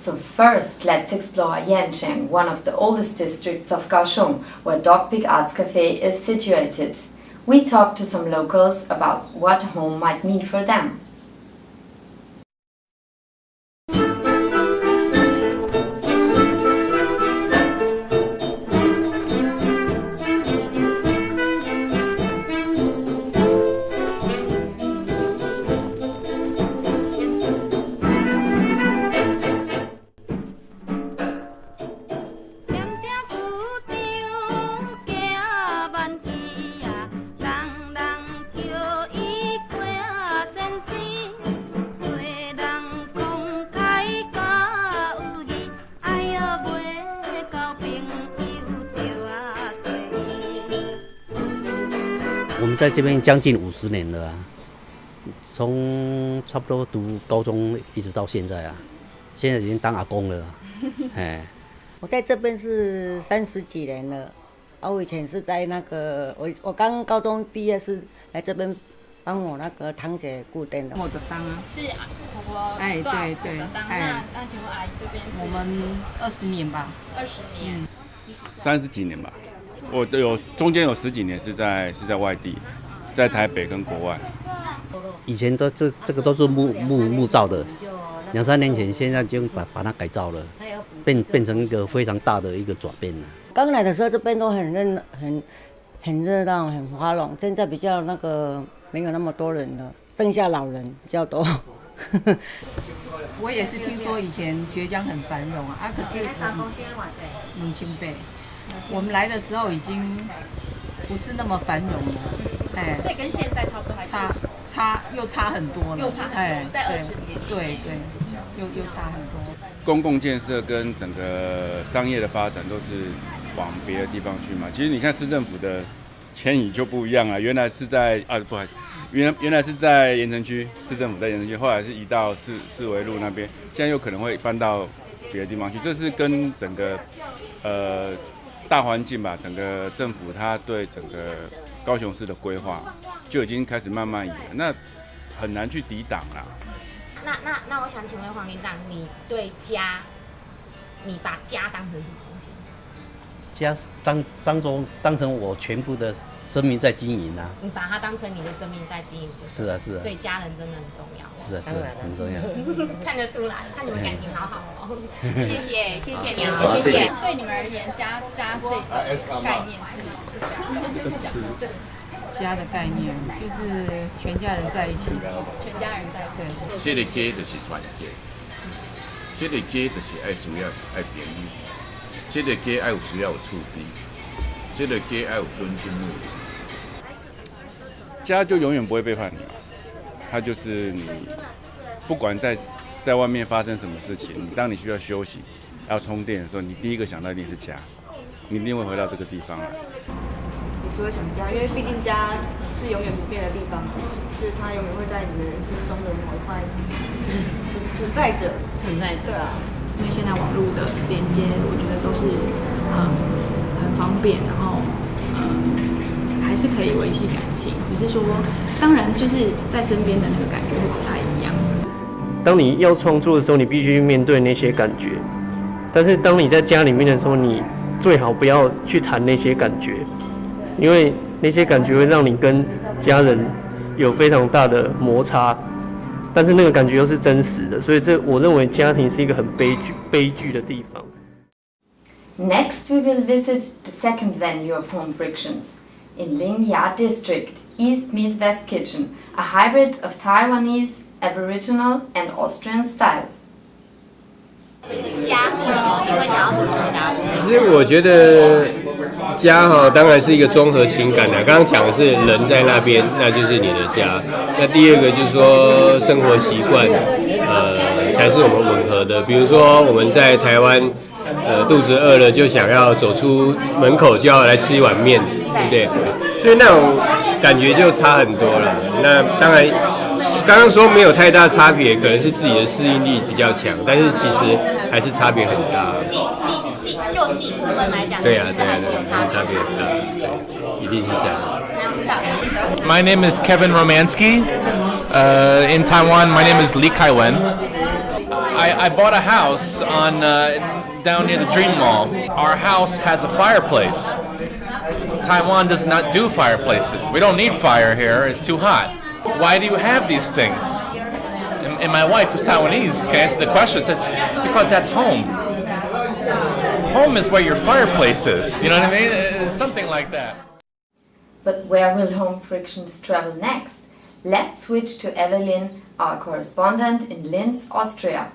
So first, let's explore Yancheng, one of the oldest districts of Kaohsiung, where Dog Pig Arts Cafe is situated. We talked to some locals about what home might mean for them. 我们在这边将近五十年了啊，从差不多读高中一直到现在啊，现在已经当阿公了，哎。我在这边是三十几年了，啊，我以前是在那个我我刚高中毕业是来这边帮我那个堂姐固定的。我这当啊，是啊，婆婆哎对对，哎，那请问阿姨这边是？我们二十年吧，二十年，三十几年吧。我都有中间有十几年是在是在外地，在台北跟国外。以前都这这个都是木木木造的，两三年前现在就把把它改造了，变变成一个非常大的一个转变了。刚来的时候这边都很热很很热闹很花拢，现在比较那个没有那么多人了，剩下老人比较多。我也是听说以前绝江很繁荣啊，啊可是冷清北。我们来的时候已经不是那么繁荣了，哎，所以跟现在差不多还，差差又差很多了，又差很多，在二十年，对对，又又差很多。公共建设跟整个商业的发展都是往别的地方去嘛。其实你看市政府的迁移就不一样了，原来是在啊，不好意思，原原来是在盐城区，市政府在盐城区，后来是移到四四维路那边，现在又可能会搬到别的地方去，这是跟整个呃。大环境吧，整个政府他对整个高雄市的规划就已经开始慢慢演，那很难去抵挡啦。那那那，我想请问黄连长，你对家，你把家当成什么东西？家当当中当成我全部的。生命在经营啊！你把它当成你的生命在经营，就是啊是啊。所以家人真的很重要。是啊是啊，很重要。看得出来，看你们感情好好哦。谢谢谢谢你，谢谢。对你们而言，家家这个概念是是啥？是这个家的概念就是全家人在一起，全家人在对。这个家就是团结，这个家就是爱需要爱便利，这个家爱有需要有厝边，这个家爱有敦亲睦邻。家就永远不会背叛你嘛，他就是你，不管在在外面发生什么事情，当你需要休息、要充电的时候，你第一个想到一定是家，你一定会回到这个地方来。你是会想家，因为毕竟家是永远不变的地方，就是它永远会在你的人生中的某一块存存在着，存在着。对啊，因为现在网络的连接，我觉得都是很很方便，然后。是可以维系感情，只是说，当然就是在身边的那个感觉会不太一样。当你要创作的时候，你必须面对那些感觉；但是当你在家里面的时候，你最好不要去谈那些感觉，因为那些感觉会让你跟家人有非常大的摩擦。但是那个感觉又是真实的，所以这我认为家庭是一个很悲剧、悲剧的地方。Next, we will visit the second venue of Home Frictions. In Lingyat District, East Meat West Kitchen, a hybrid of Taiwanese, Aboriginal and Austrian style. 家是什么？你会想要怎么回答？其实我觉得家哈，当然是一个综合情感的。刚刚讲的是人在那边，那就是你的家。那第二个就是说生活习惯，呃，才是我们吻合的。比如说我们在台湾，呃，肚子饿了就想要走出门口就要来吃一碗面。对不对？所以那种感觉就差很多了。那当然，刚刚说没有太大差别，可能是自己的适应力比较强，但是其实还是差别很大。细细细，就细部分来讲，对啊，对啊，对啊，差别很大，一定是这样。My name is Kevin Romansky. Uh, in Taiwan, my name is Li Kaiwen. I, I bought a house on uh, down near the Dream Mall. Our house has a fireplace. Taiwan does not do fireplaces. We don't need fire here. It's too hot. Why do you have these things? And, and my wife, who's Taiwanese, can answer the question. Said, because that's home. Home is where your fireplace is. You know what I mean? It's something like that. But where will home frictions travel next? Let's switch to Evelyn, our correspondent in Linz, Austria.